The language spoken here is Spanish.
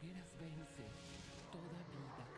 Sargeras vence, toda vida.